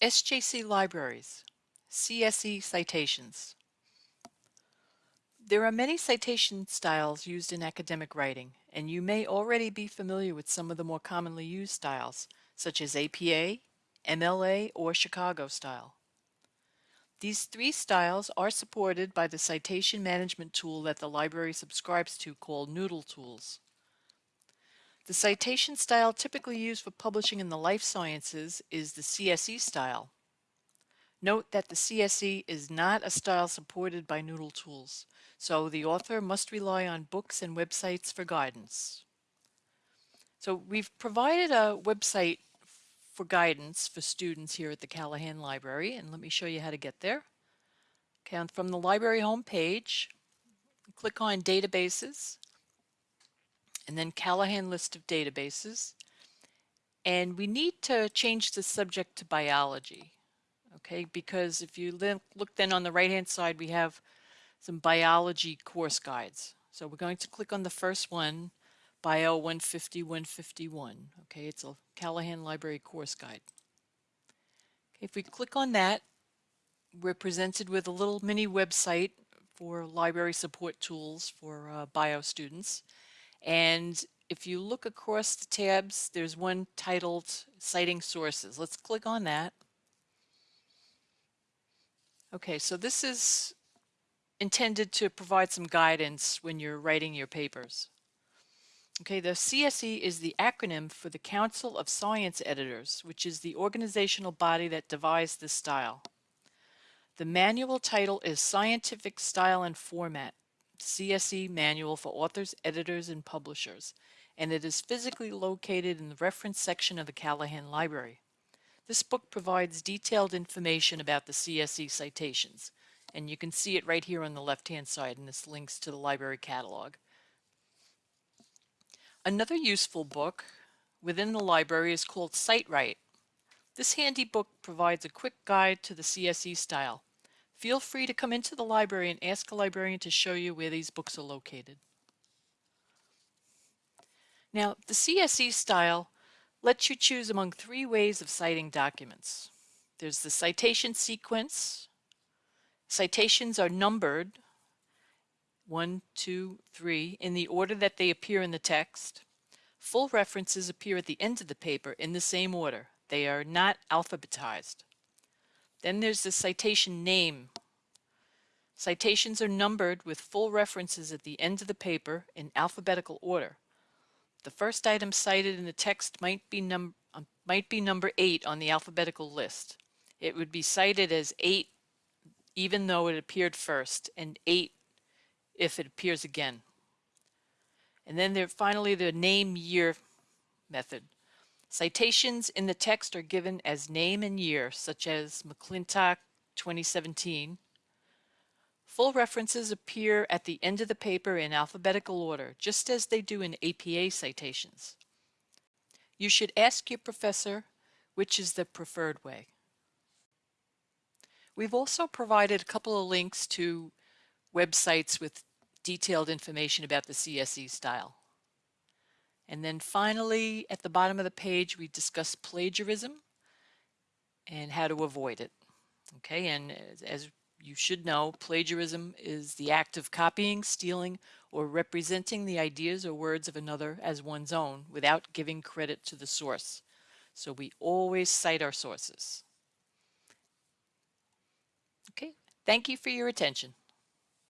SJC Libraries, CSE Citations. There are many citation styles used in academic writing, and you may already be familiar with some of the more commonly used styles, such as APA, MLA, or Chicago style. These three styles are supported by the citation management tool that the library subscribes to called Noodle Tools. The citation style typically used for publishing in the life sciences is the CSE style. Note that the CSE is not a style supported by Noodle Tools, so the author must rely on books and websites for guidance. So we've provided a website for guidance for students here at the Callahan Library, and let me show you how to get there. Okay, from the library homepage, click on Databases, and then Callahan list of databases. And we need to change the subject to biology, okay? Because if you look then on the right-hand side, we have some biology course guides. So we're going to click on the first one, Bio 150 151. Okay, it's a Callahan Library course guide. Okay, if we click on that, we're presented with a little mini website for library support tools for uh, bio students. And if you look across the tabs, there's one titled Citing Sources. Let's click on that. Okay, so this is intended to provide some guidance when you're writing your papers. Okay, the CSE is the acronym for the Council of Science Editors, which is the organizational body that devised this style. The manual title is Scientific Style and Format. CSE manual for authors, editors, and publishers, and it is physically located in the reference section of the Callahan Library. This book provides detailed information about the CSE citations, and you can see it right here on the left-hand side, and this links to the library catalog. Another useful book within the library is called CiteWrite. This handy book provides a quick guide to the CSE style. Feel free to come into the library and ask a librarian to show you where these books are located. Now, the CSE style lets you choose among three ways of citing documents. There's the citation sequence. Citations are numbered, one, two, three, in the order that they appear in the text. Full references appear at the end of the paper in the same order. They are not alphabetized. Then there's the citation name. Citations are numbered with full references at the end of the paper in alphabetical order. The first item cited in the text might be, num um, might be number 8 on the alphabetical list. It would be cited as 8 even though it appeared first, and 8 if it appears again. And then there finally the name year method. Citations in the text are given as name and year, such as McClintock 2017. Full references appear at the end of the paper in alphabetical order, just as they do in APA citations. You should ask your professor which is the preferred way. We've also provided a couple of links to websites with detailed information about the CSE style. And then finally, at the bottom of the page, we discuss plagiarism and how to avoid it. Okay, and as, you should know, plagiarism is the act of copying, stealing, or representing the ideas or words of another as one's own without giving credit to the source. So we always cite our sources. Okay, thank you for your attention.